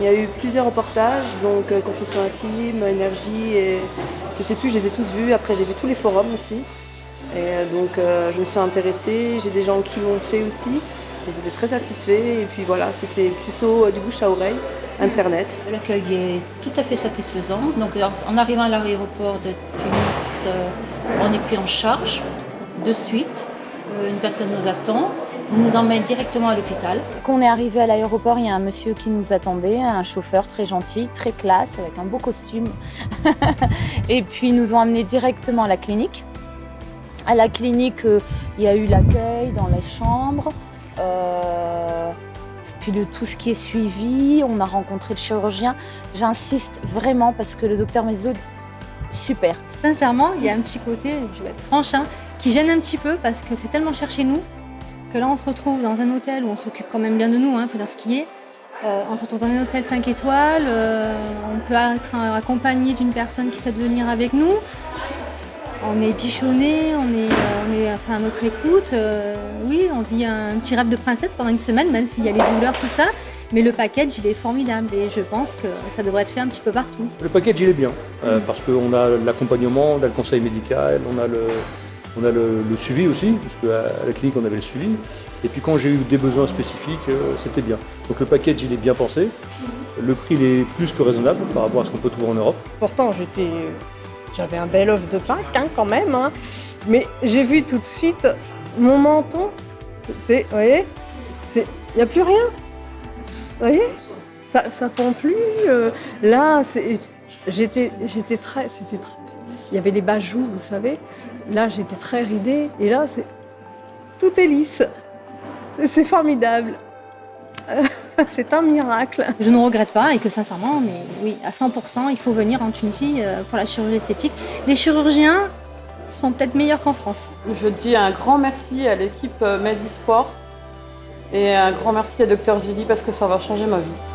Il y a eu plusieurs reportages, donc euh, Confession intime, Énergie, et je sais plus, je les ai tous vus. Après, j'ai vu tous les forums aussi. Et euh, donc, euh, je me suis intéressée. J'ai des gens qui l'ont fait aussi. Ils étaient très satisfaits. Et puis voilà, c'était plutôt du bouche à oreille, Internet. L'accueil est tout à fait satisfaisant. Donc, en arrivant à l'aéroport de Tunis, on est pris en charge de suite. Une personne nous attend, nous emmène directement à l'hôpital. Quand on est arrivé à l'aéroport, il y a un monsieur qui nous attendait, un chauffeur très gentil, très classe, avec un beau costume. et puis ils nous ont amenés directement à la clinique. À la clinique, euh, il y a eu l'accueil dans les chambres. euh, puis de tout ce qui est suivi, on a rencontré le chirurgien. J'insiste vraiment parce que le docteur Mesoud, super. Sincèrement, il y a un petit côté, je vais être franche, hein, qui gêne un petit peu parce que c'est tellement cher chez nous que là on se retrouve dans un hôtel où on s'occupe quand même bien de nous, il faut dire ce qui est. Euh, on se retrouve dans un hôtel 5 étoiles, euh, on peut être accompagné d'une personne qui souhaite venir avec nous. On est bichonné, on est, euh, enfin, à notre écoute. oui, on vit un petit rêve de princesse pendant une semaine, même s'il y a les douleurs, tout ça. Mais le package, il est formidable et je pense que ça devrait être fait un petit peu partout. Le package, il est bien, parce qu'on a l'accompagnement, on a le conseil médical, on a le, on a le, suivi aussi, parce qu'à la clinique, on avait le suivi. Et puis quand j'ai eu des besoins spécifiques, euh, c'était bien. Donc le package, il est bien pensé. Le prix, il est plus que raisonnable par rapport à ce qu'on peut trouver en Europe. Pourtant, j'étais, j'avais un bel œuf de Pâques hein, quand même. hein. Mais j'ai vu tout de suite mon menton. Vous voyez Il n'y a plus rien. Vous voyez Ça ne pend plus. euh, là, j'étais très... C'était très... Il y avait les bajoux, vous savez. Là, j'étais très ridée. Et là, c'est tout est lisse. C'est formidable. C'est un miracle. Je ne regrette pas et que sincèrement, mais oui, à 100%, il faut venir en Tunisie euh, pour la chirurgie esthétique. Les chirurgiens sont peut-être meilleurs qu'en France. Je dis un grand merci à l'équipe euh, Medisport et un grand merci à Dr Zili parce que ça va changer ma vie.